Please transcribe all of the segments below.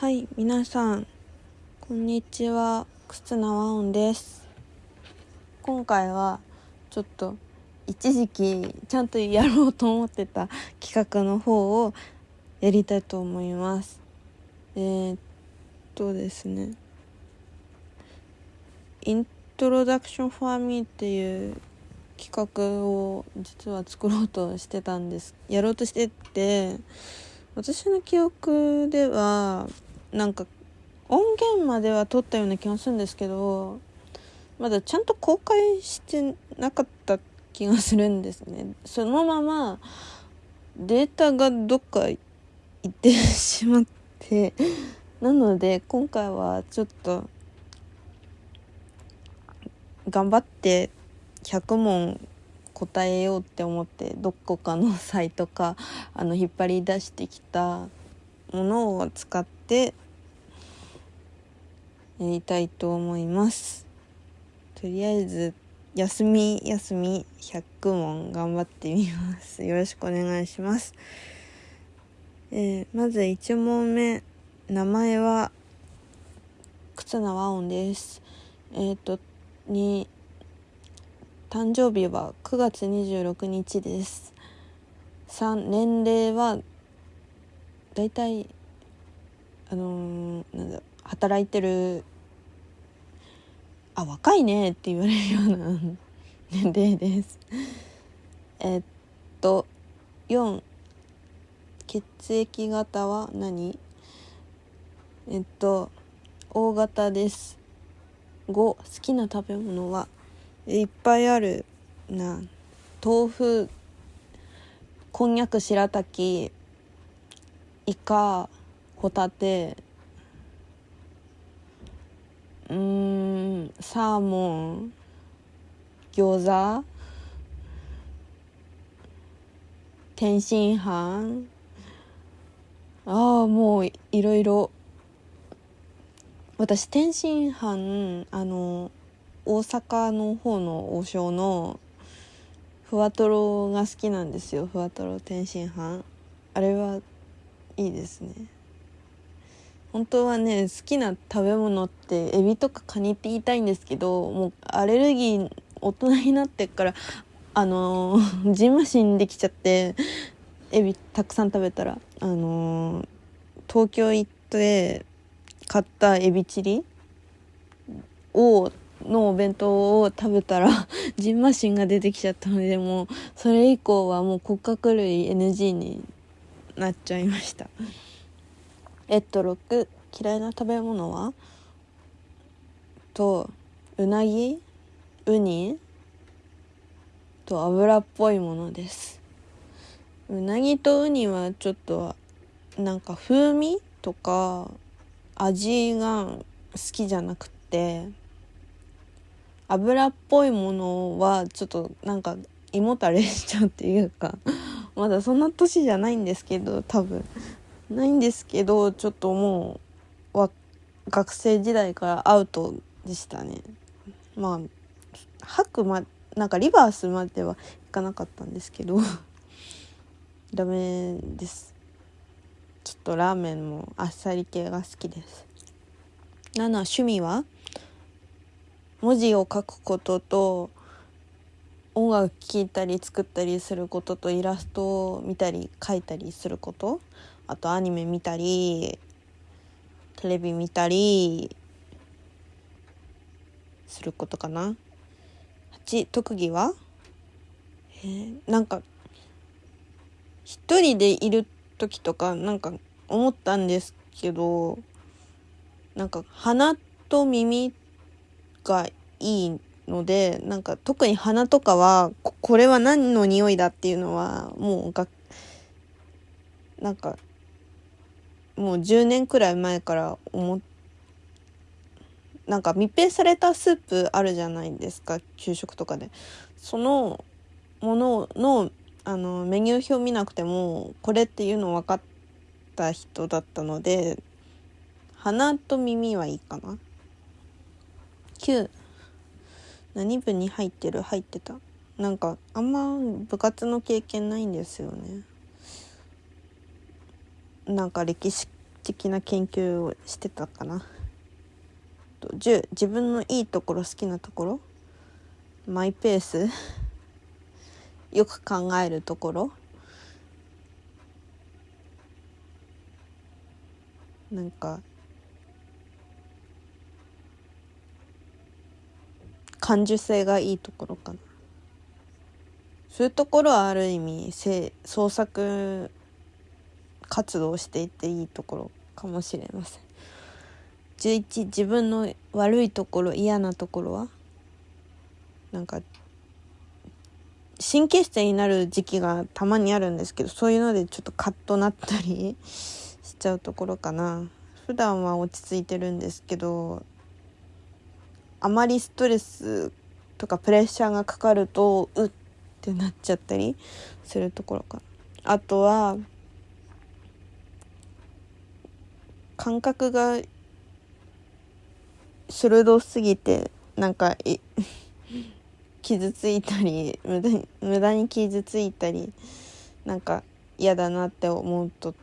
はい、皆さん、こんにちは。忽那和音です。今回は、ちょっと、一時期、ちゃんとやろうと思ってた 企画の方をやりたいと思います。えー、っとですね、イントロダクションフォーミーっていう企画を実は作ろうとしてたんです。やろうとしてて、私の記憶ではなんか音源までは撮ったような気がするんですけどまだちゃんと公開してなかった気がするんですね。そのままデータがどっか行ってしまってなので今回はちょっと頑張って100問答えようって思ってどこかのサイトかあの引っ張り出してきたものを使ってやりたいと思います。とりあえず休み休み100問頑張ってみます。よろしくお願いします。えー、まず1問目。名前は忽那和音です。えっ、ー、とに誕生日は9月26日です。3年齢はだいたいあのー、なんだ働いてるあ若いねって言われるような年齢です。えっと4血液型は何？えっと O 型です。5好きな食べ物はいっぱいある。な豆腐こんにゃく白滝イカ。ホタテ。うんサーモン。餃子。天津飯。ああもういろいろ。私天津飯あの大阪の方の王将のふわとろが好きなんですよ。ふわとろ天津飯。あれはいいですね。本当はね好きな食べ物ってエビとかカニって言いたいんですけどもうアレルギー大人になってからあのー、じんましんできちゃってエビたくさん食べたらあのー、東京行って買ったエビチリをのお弁当を食べたら ジンマシンが出てきちゃったのでもうそれ以降はもう骨格類 NG になっちゃいました。えっと6嫌いな食べ物は？とうなぎウニと油っぽいものです。うなぎとウニはちょっとなんか風味とか味が好きじゃなくて油っぽいものはちょっとなんか胃もたれしちゃうっていうかまだそんな年じゃないんですけど多分。ないんですけどちょっともうわ学生時代からアウトでしたね。まあ吐くまなんかリバースまではいかなかったんですけど ダメです。ちょっとラーメンもあっさり系が好きです。7趣味は文字を書くことと音楽聴いたり作ったりすることとイラストを見たり描いたりすること。あとアニメ見たりテレビ見たりすることかな。8特技は？えー、なんか一人でいる時とかなんか思ったんですけどなんか鼻と耳がいいのでなんか特に鼻とかはこれは何の匂いだっていうのはもうがなんかもう10年くらい前から思っなんか密閉されたスープあるじゃないですか給食とかで。そのもののあのメニュー表見なくてもこれっていうの分かった人だったので鼻と耳はいいかな。9何部に入ってる？入ってた。なんかあんま部活の経験ないんですよね。なんか歴史的な研究をしてたかな。10自分のいいところ好きなところマイペース よく考えるところなんか感受性がいいところかな。そういうところはある意味創作活動していっていいところかもしれません。11自分の悪いところ嫌なところは？なんか神経質になる時期がたまにあるんですけどそういうのでちょっとカッとなったり しちゃうところかな。普段は落ち着いてるんですけどあまりストレスとかプレッシャーがかかるとうっってなっちゃったりするところかあとは感覚が鋭すぎてなんか 傷ついたり無駄に無駄に傷ついたりなんか嫌だなって思うと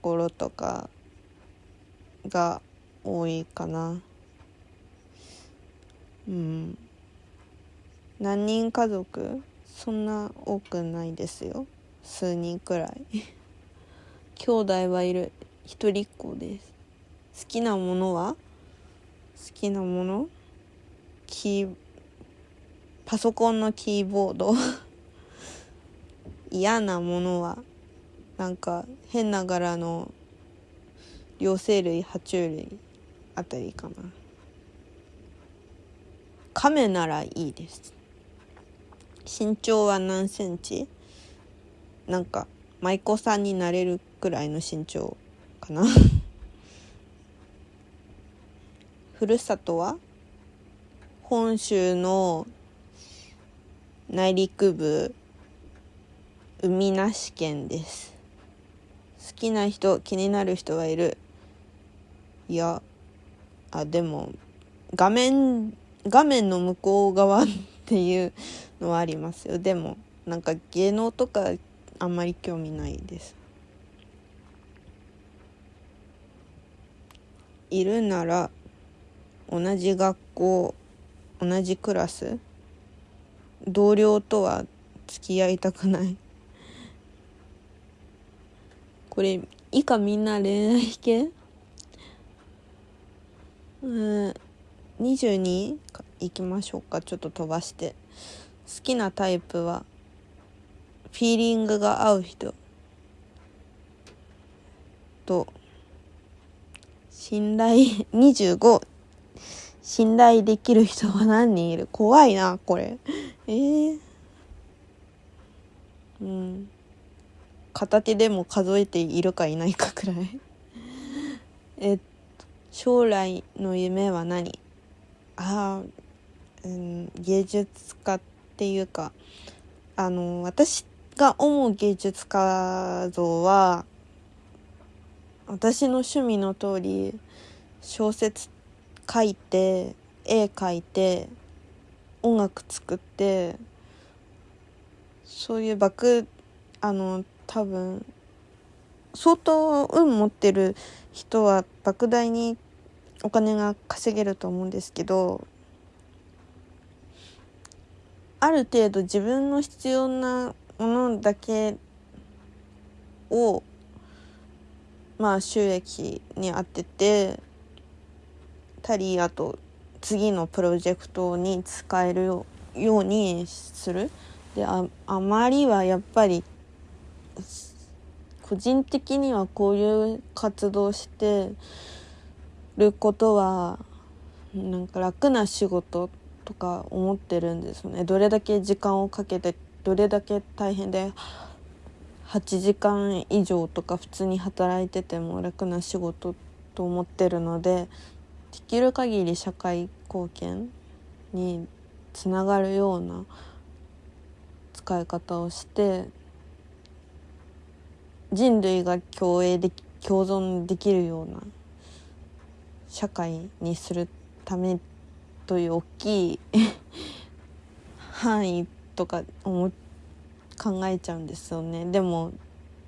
ころとかが多いかな。うん。何人家族？そんな多くないですよ。数人くらい。兄弟はいる。一人っ子です。好きなものは？好きなもの？キーパソコンのキーボード？嫌なものは？なんか変な柄の両生類爬虫類あたりかな。亀ならいいです。身長は何センチ？なんか舞妓さんになれるくらいの身長かな。ふるさとは？本州の内陸部海なし県です。好きな人気になる人はいる。いやあでも画面画面の向こう側っていうのはありますよ。でもなんか芸能とかあんまり興味ないです。いるなら同じ学校同じクラス同僚とは付き合いたくない。これ以下みんな恋愛系？うん22いきましょうか。ちょっと飛ばして。好きなタイプはフィーリングが合う人。と信頼25信頼できる人は何人いる？怖いなこれ。えー、うん。片手でも数えているかいないかくらい。えっと将来の夢は何？ああ、うん、芸術家っていうかあの私が思う芸術家像は私の趣味の通り小説って書いて絵描いて音楽作ってそういうバクあの多分相当運持ってる人は莫大にお金が稼げると思うんですけどある程度自分の必要なものだけをまあ収益に当ててたりあと次のプロジェクトに使えるようにする？でああまりはやっぱり個人的にはこういう活動してることはなんか楽な仕事とか思ってるんですよね。どれだけ時間をかけてどれだけ大変で8時間以上とか普通に働いてても楽な仕事と思ってるのでできる限り社会貢献につながるような使い方をして人類が共栄で共存できるような社会にするためという大きい 範囲とか思考えちゃうんですよね。でも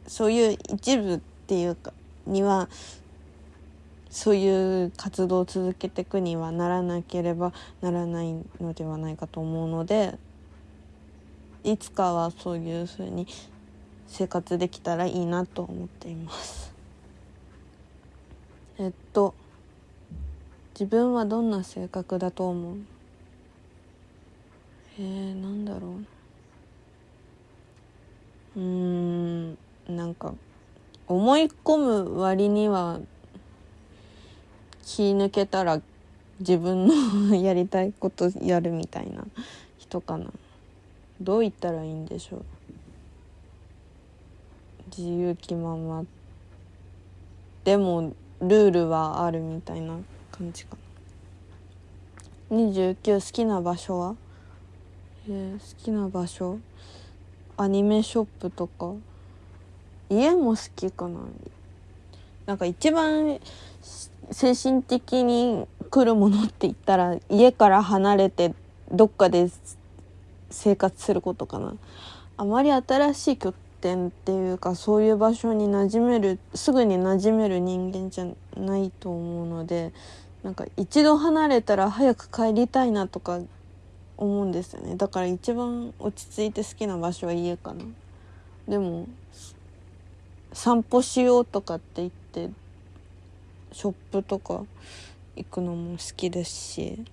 そういう一部っていうかにはそういう活動を続けていくにはならなければならないのではないかと思うのでいつかはそういうふうに生活できたらいいなと思っています。えっと自分はどんな性格だと思う？えー、なんだろう。うーんなんか思い込む割には気抜けたら自分の やりたいことやるみたいな人かな。どう言ったらいいんでしょう。自由気まま。でもルールはあるみたいな感じかな。29好きな場所は？えー、好きな場所？アニメショップとか？家も好きかな。なんか一番精神的に来るものって言ったら家から離れてどっかで生活することかな。あまり新しい拠点っていうかそういう場所に馴染めるすぐに馴染める人間じゃないと思うのでなんか一度離れたら早く帰りたいなとか思うんですよね。だから一番落ち着いて好きな場所は家かな。でも散歩しようとかって言ってショップとか行くのも好きですし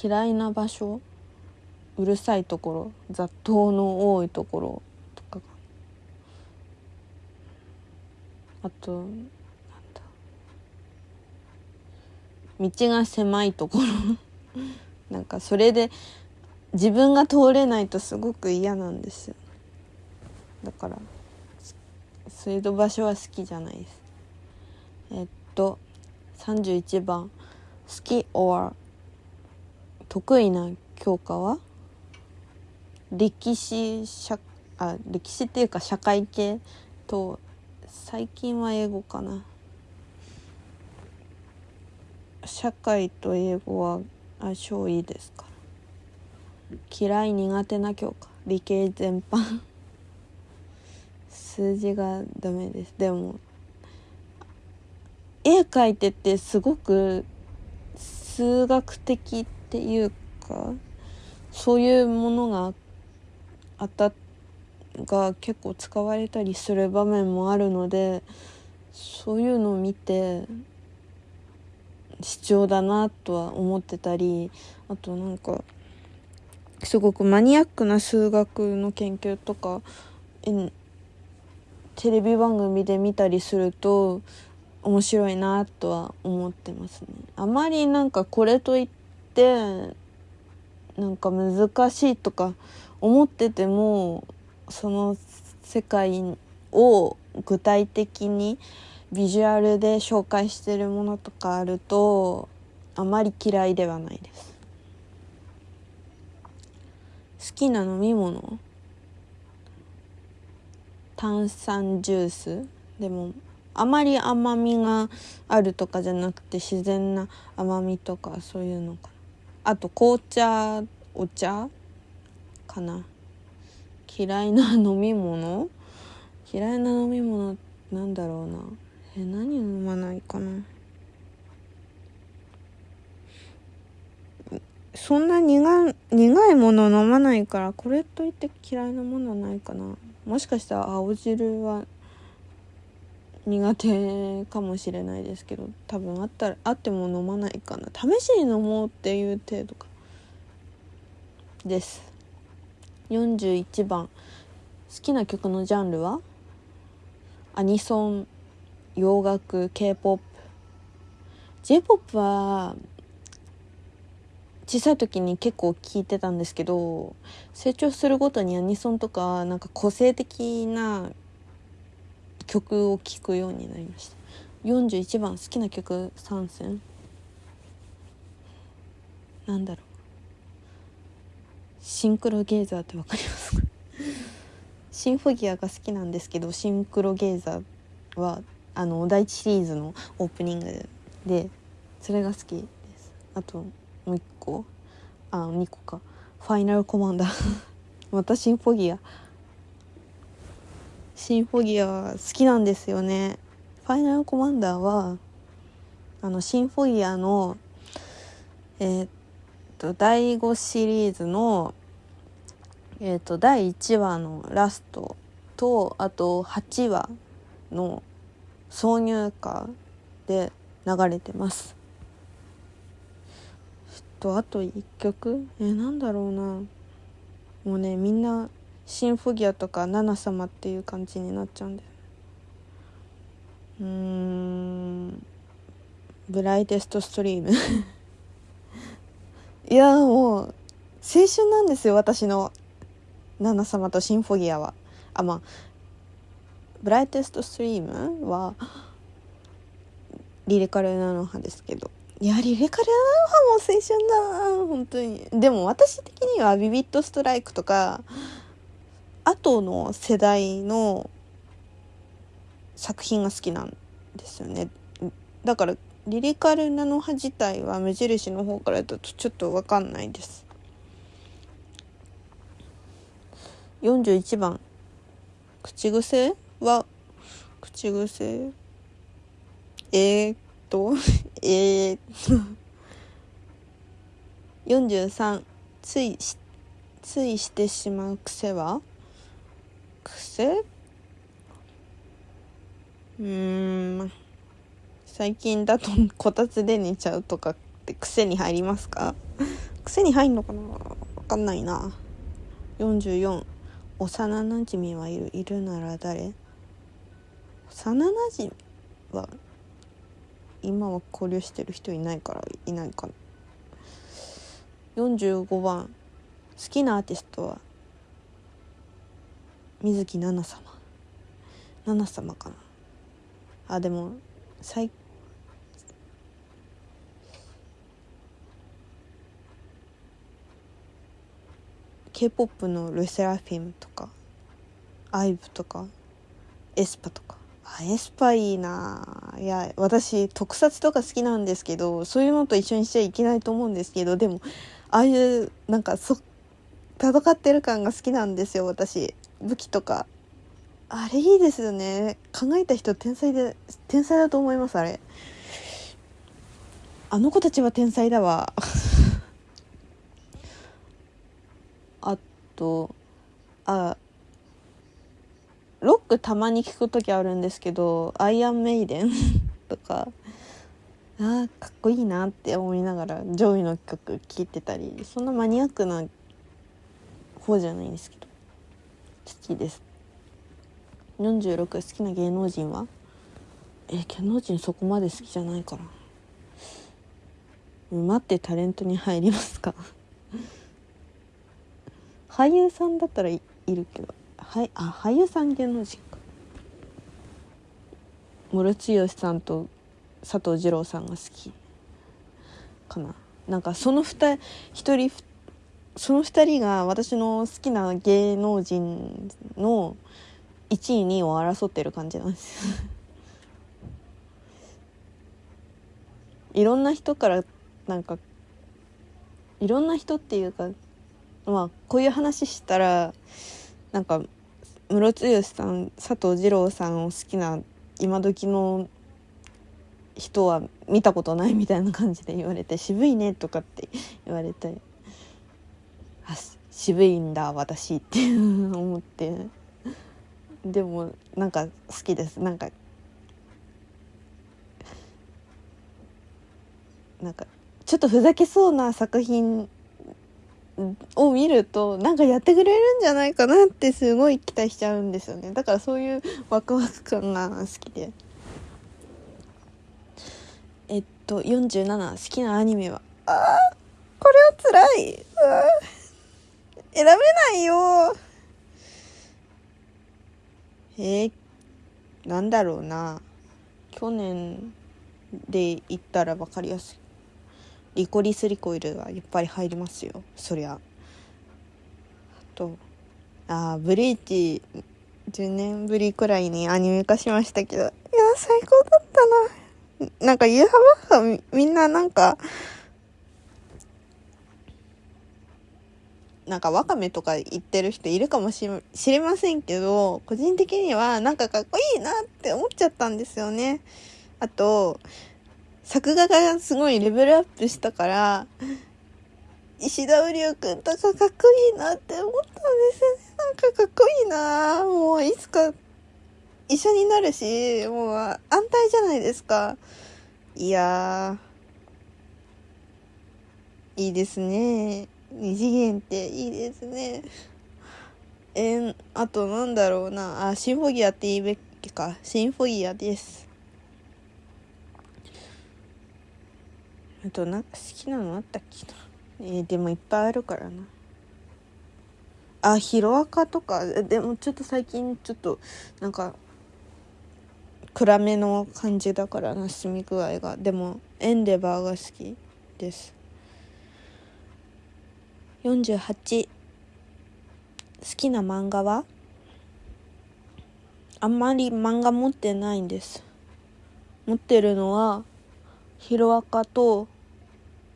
嫌いな場所うるさいところ雑踏の多いところとかあと道が狭いところ。なんかそれで自分が通れないとすごく嫌なんですよ。だからそういう場所は好きじゃないです。えっと31番好き or 得意な教科は？歴史社あ歴史っていうか社会系と最近は英語かな。社会と英語は相性いいですから。嫌い苦手な教科。理系全般。数字がダメです。でも絵描いててすごく数学的っていうかそういうものがあたが結構使われたりする場面もあるのでそういうのを見て必要だなとは思ってたりあとなんかすごくマニアックな数学の研究とかテレビ番組で見たりすると面白いなとは思ってますね。あまりなんかこれといってなんか難しいとか思っててもその世界を具体的にビジュアルで紹介してるものとかあるとあまり嫌いではないです好きな飲み物炭酸ジュース。でもあまり甘みがあるとかじゃなくて自然な甘みとかそういうのかな。あと紅茶お茶かな。嫌いな飲み物？嫌いな飲み物なんだろうな。え何飲まないかな。そんな苦苦いもの飲まないからこれといって嫌いなものはないかな。もしかしたら青汁は苦手かもしれないですけど多分あったらあっても飲まないかな。試しに飲もうっていう程度か。です。41番好きな曲のジャンルは？アニソン洋楽 K-POP J-POP は小さい時に結構聞いてたんですけど成長するごとにアニソンとかなんか個性的な曲を聴くようになりました。41番好きな曲参戦なんだろう。シンクロゲーザーってわかりますか？シンフォギアが好きなんですけどシンクロゲーザーはあの第一シリーズのオープニングでそれが好きです。あと個あ2個か。ファイナルコマンダーまたシンフォギア。シンフォギア好きなんですよね。ファイナルコマンダーはあのシンフォギアのえー、っと第5シリーズのえー、っと第1話のラストとあと8話の挿入歌で流れてます。とあと1曲？え、なんだろうな。もうねみんなシンフォギアとかナナ様っていう感じになっちゃうんだようん。ブライテストストリーム。いやもう青春なんですよ私の。ナナ様とシンフォギアは。あまあブライテストストリームはリリカルナノ派ですけど。いやリリカルナノ派も青春だ本当に。でも私的にはビビットストライクとか後の世代の作品が好きなんですよね。だからリリカルナノ派自体は無印の方からだとちょっと分かんないです。41番。口癖は口癖？えー、っとえー、43ついしついしてしまう癖は？癖？うん最近だとこたつで寝ちゃうとかって癖に入りますか？癖に入んのかな？わかんないな。44幼なじみはいるいるなら誰？幼なじみは今は交流してる人いないからいないかな。45番。好きなアーティストは水木奈々様。奈々様かな。あでも最 K-POP のルセラフィムとかアイブとかエスパとか。エスパいいな。いや私特撮とか好きなんですけどそういうのと一緒にしちゃいけないと思うんですけどでもああいうなんかそ戦ってる感が好きなんですよ私。武器とか。あれいいですよね。考えた人天才で天才だと思いますあれ。あの子たちは天才だわ。あとあクたまに聞く時あるんですけどアイアンメイデンとかあーかっこいいなって思いながら上位の曲聴いてたりそんなマニアックな方じゃないんですけど好きです。46好きな芸能人は？え芸能人そこまで好きじゃないから待ってタレントに入りますか？俳優さんだったらいるけど。はいあ俳優さん芸能人かムロツヨシさんと佐藤二朗さんが好きかな。なんかその2一人その2人が私の好きな芸能人の1位2位を争ってる感じなんです。いろんな人からなんかいろんな人っていうかまあこういう話したらなんかムロツヨシさん佐藤二朗さんを好きな今時の人は見たことないみたいな感じで言われて渋いねとかって言われてあ渋いんだ私って思って。でもなんか好きです。なんかなんかちょっとふざけそうな作品を見るとなんかやってくれるんじゃないかなってすごい期待しちゃうんですよね。だからそういうワクワク感が好きで。えっと47好きなアニメは。あーこれはつらい選べないよ。えー、なんだろうな。去年で言ったら分かりやすい。リコリスリコイルがやっぱり入りますよ。そりゃ。あとあブリーチ10年ぶりくらいにアニメ化しましたけど。いや最高だったな。なんかユーハバッハみんななんかなんかワカメとか言ってる人いるかもしれませんけど、個人的にはなんかかっこいいなって思っちゃったんですよね。あと、作画がすごいレベルアップしたから、石田瓜生くんとかかっこいいなって思ったんですよね。なんかかっこいいなもういつか一緒になるし、もう安泰じゃないですか。いや、いいですね。二次元っていいですね。えー、あとなんだろうな。あ、シンフォギアって言いべきか。シンフォギアです。あとなんか好きなのあったっけな？えー、でもいっぱいあるからな。あ、ヒロアカとか、でもちょっと最近ちょっとなんか暗めの感じだからな、住み具合が。でもエンデバーが好きです。48好きな漫画は？あんまり漫画持ってないんです持ってるのはヒロアカと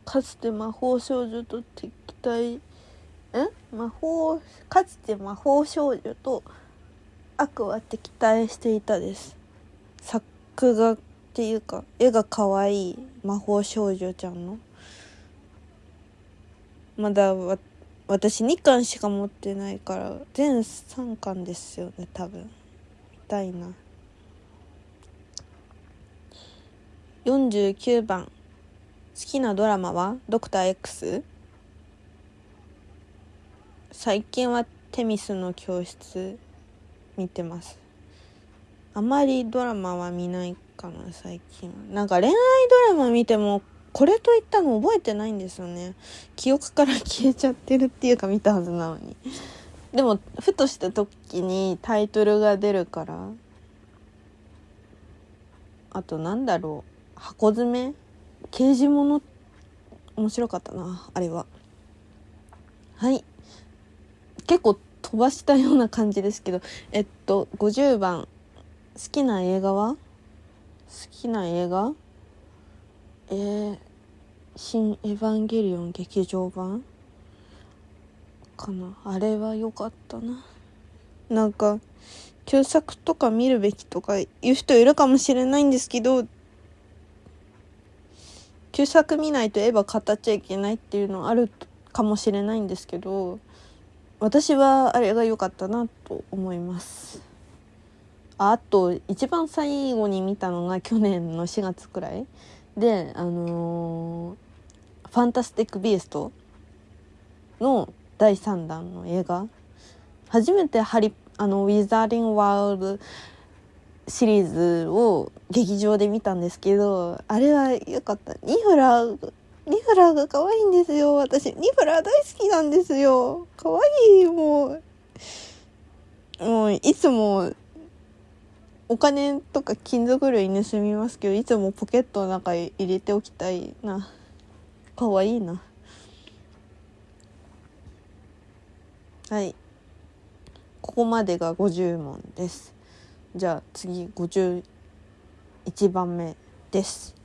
かつて魔法少女と敵対え魔法かつて魔法少女と悪は敵対していたです。作画っていうか絵が可愛い魔法少女ちゃんの。まだわ私2巻しか持ってないから全3巻ですよね多分。見たいな。49番。きなドラマは？ドクター X 最近はテミスの教室見てます。あまりドラマは見ないかな最近なんか恋愛ドラマ見てもこれといったの覚えてないんですよね。記憶から消えちゃってるっていうか見たはずなのに。でもふとした時にタイトルが出るからあとなんだろう箱詰め刑事物面白かったなあれは。はい。結構飛ばしたような感じですけどえっと50番。好きな映画は？好きな映画？えー、新エヴァンゲリオン劇場版？かな。あれは良かったな。なんか旧作とか見るべきとか言う人いるかもしれないんですけど旧作見ないとエヴァ語っちゃいけないっていうのあるかもしれないんですけど私はあれが良かったなと思います。あと一番最後に見たのが去年の4月くらい。であのー、ファンタスティック・ビースト」の第3弾の映画。初めてハリあのウィザーディング・ワールドシリーズを劇場で見たんですけどあれは良かった。ニフラーニフラーが可愛いんですよ。私ニフラー大好きなんですよ。可愛いもう。もういつもお金とか金属類盗みますけどいつもポケットの中に入れておきたいな。かわいいな。はい。ここまでが50問です。じゃあ次51番目です。